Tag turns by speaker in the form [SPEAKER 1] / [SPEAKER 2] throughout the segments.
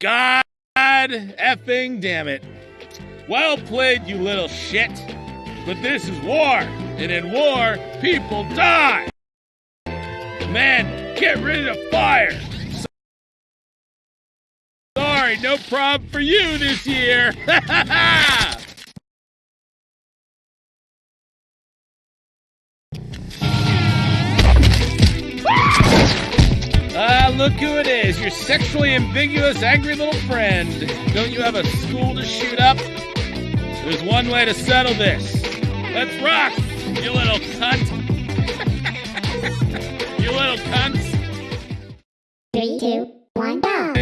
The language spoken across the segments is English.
[SPEAKER 1] God effing damn it. Well played, you little shit. But this is war, and in war, people die. Man, get rid of fire. Sorry, no problem for you this year. Look who it is, your sexually ambiguous, angry little friend. Don't you have a school to shoot up? There's one way to settle this. Let's rock, you little cunt. you little cunts.
[SPEAKER 2] Three, two, one, go.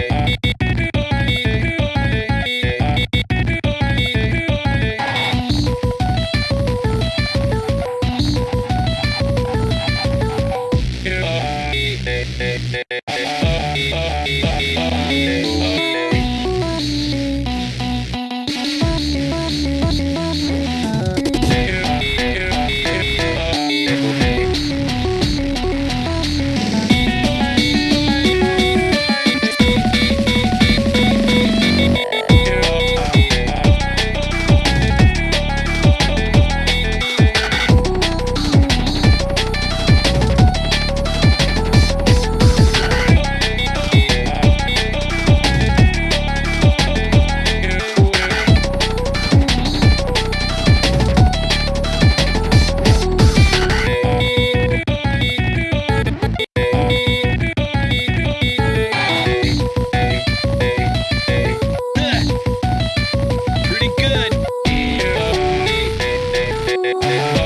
[SPEAKER 2] Ooh.